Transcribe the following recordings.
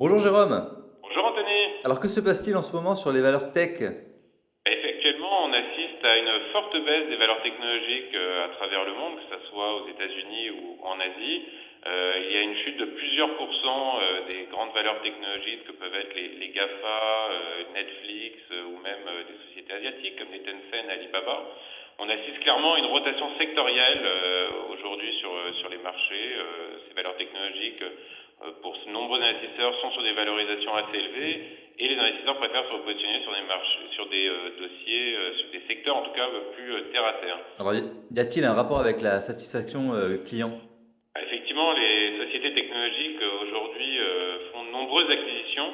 Bonjour Jérôme. Bonjour Anthony. Alors que se passe-t-il en ce moment sur les valeurs tech? Effectivement, on assiste à une forte baisse des valeurs technologiques euh, à travers le monde, que ce soit aux États-Unis ou en Asie. Euh, il y a une chute de plusieurs pourcents euh, des grandes valeurs technologiques que peuvent être les, GAFA, Netflix ou même des sociétés asiatiques comme les Tencent, Alibaba. On assiste clairement à une rotation sectorielle aujourd'hui sur, sur les marchés. ces valeurs technologiques pour de nombreux investisseurs sont sur des valorisations assez élevées et les investisseurs préfèrent se repositionner sur des marchés, sur des euh, dossiers, euh, sur des secteurs en tout cas plus euh, terre à terre. Alors, y a-t-il un rapport avec la satisfaction client? Ah, Effectivement, les sociétés technologiques aujourd'hui font de nombreuses acquisitions.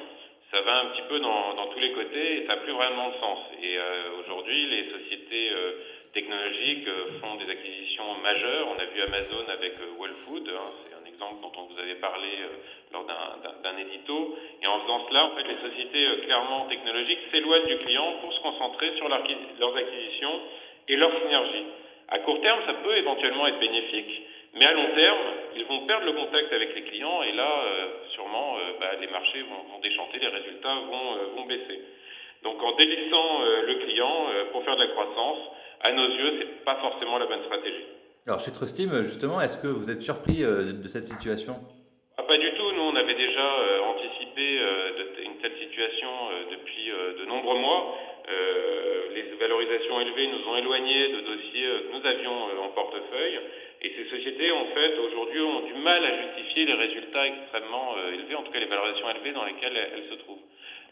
Ça va un petit peu dans, dans tous les côtés et ça n'a plus vraiment de sens. Et aujourd'hui, les sociétés technologiques font des acquisitions majeures. On a vu Amazon avec Whole Food, hein, c'est un exemple dont on vous avait parlé lors d'un édito. Et en faisant cela, en fait, les sociétés euh, clairement technologiques s'éloignent du client pour se concentrer sur leurs acquisitions et leur synergie. À court terme, ça peut éventuellement être bénéfique, mais à long terme, ils vont perdre le contact avec les clients et là, euh, sûrement, euh, bah, les marchés vont, déchanter, les résultats vont, vont baisser. Donc en délaissant le client pour faire de la croissance, à nos yeux, ce n'est pas forcément la bonne stratégie. Alors chez Trustim, justement, est-ce que vous êtes surpris de cette situation? Ah, Pas du tout. Nous, on avait déjà anticipé une telle situation depuis de nombreux mois. les valorisations élevées nous ont éloignés de dossiers que nous avions en portefeuille. Et ces sociétés, en fait, aujourd'hui, ont du mal à justifier les résultats extrêmement élevés, en tout cas les valorisations élevées dans lesquelles elles se trouvent.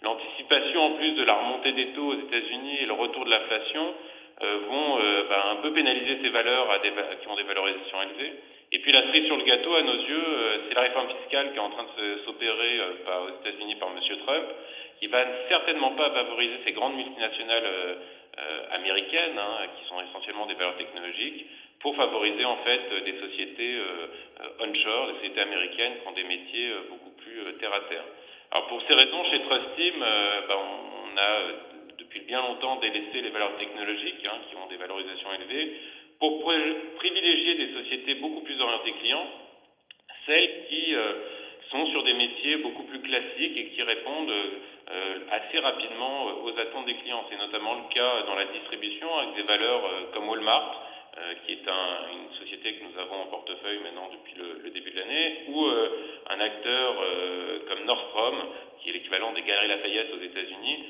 L'anticipation, en plus de la remontée des taux aux États-Unis et le retour de l'inflation, vont bah, un peu pénaliser ces valeurs à des, qui ont des valorisations élevées. Et puis la cerise sur le gâteau, à nos yeux, euh, c'est la réforme fiscale qui est en train de s'opérer euh, aux États-Unis par M. Trump, qui va certainement pas favoriser ces grandes multinationales euh, américaines, hein, qui sont essentiellement des valeurs technologiques, pour favoriser en fait des sociétés onshore, des sociétés américaines qui ont des métiers beaucoup plus terre à terre. Alors pour ces raisons, chez Trustim, ben, on a depuis bien longtemps délaissé les valeurs technologiques, hein, qui ont des valorisations élevées, pour privilégier des sociétés beaucoup plus orientées clients, celles qui euh, sont sur des métiers beaucoup plus classiques et qui répondent euh, assez rapidement euh, aux attentes des clients. C'est notamment le cas dans la distribution avec des valeurs comme Walmart, qui est une société que nous avons en portefeuille maintenant depuis le, début de l'année, ou un acteur comme Nordstrom, qui est l'équivalent des Galeries Lafayette aux États-Unis,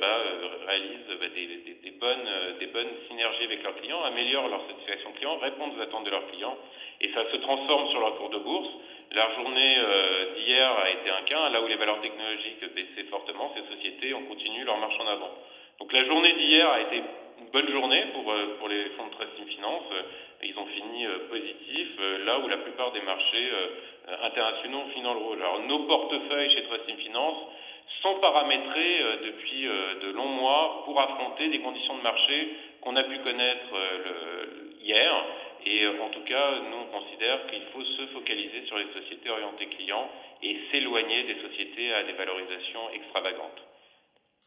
bah, réalise bah, des, bonnes, des bonnes synergies avec leurs clients, améliorent leur satisfaction client, répondent aux attentes de leurs clients, et ça se transforme sur leur cours de bourse. La journée euh, d'hier a été un cas, là où les valeurs technologiques baissaient fortement, ces sociétés ont continué leur marche en avant. Donc la journée d'hier a été une bonne journée pour, euh, les fonds de Trusting Finance. Ils ont fini euh, positifs, là où la plupart des marchés internationaux ont fini dans le rouge. Alors nos portefeuilles chez Trusting Finance sont paramétrés depuis de longs mois pour affronter des conditions de marché qu'on a pu connaître hier. Et en tout cas, nous, on considère qu'il faut se focaliser sur les sociétés orientées clients et s'éloigner des sociétés à des valorisations extravagantes.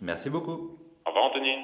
Merci beaucoup. Au revoir, Anthony.